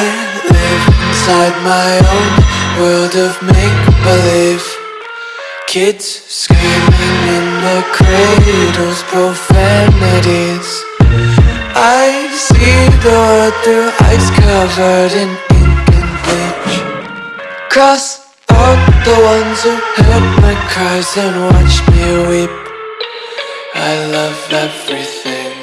inside my own world of make-believe. Kids screaming in their cradles, profanities. I see the world through ice covered in ink and bleach. Cross out the ones who heard my cries and watched me weep. I love everything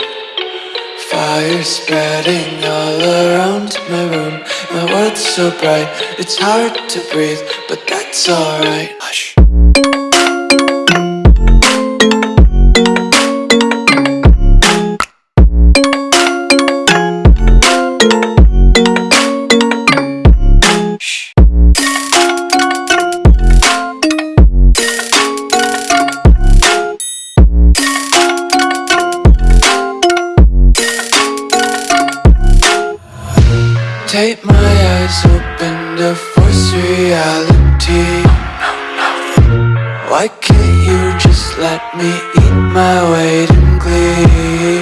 Fire spreading all around my room. My world's so bright, it's hard to breathe But that's alright. Hush Take my eyes open to force reality. Why can't you just let me eat my weight in glee?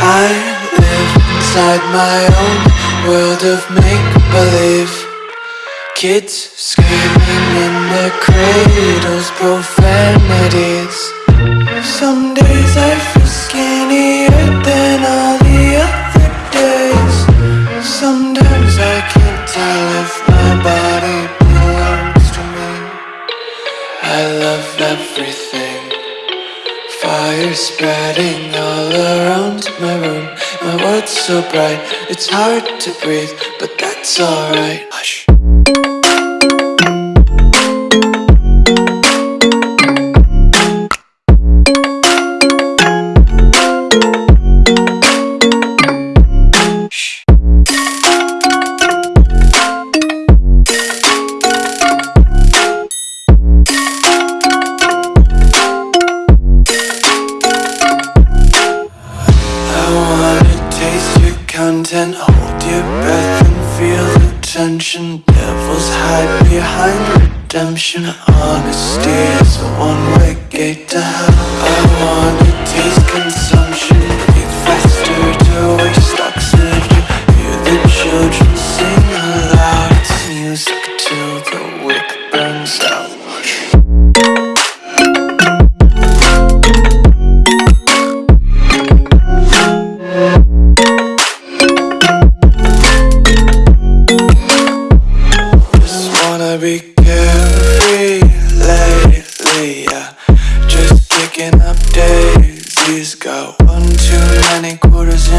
I live inside my own world of make-believe. Kids screaming in their cradles, profanities. Some days I everything. Fire spreading all around my room. My world's so bright, it's hard to breathe But that's alright. Hush content Hold your breath and feel the tension. Devils hide behind redemption. Honesty is a one-way gate to hell. I wanna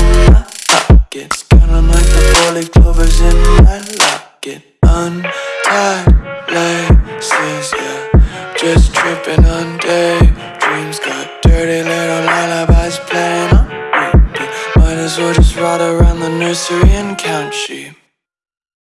in my pockets Counting like the four-leaf clovers in my locket Untied laces, yeah. Just tripping on daydreams Got dirty little lullabies playing on repeat. Might as well just ride around the nursery and count sheep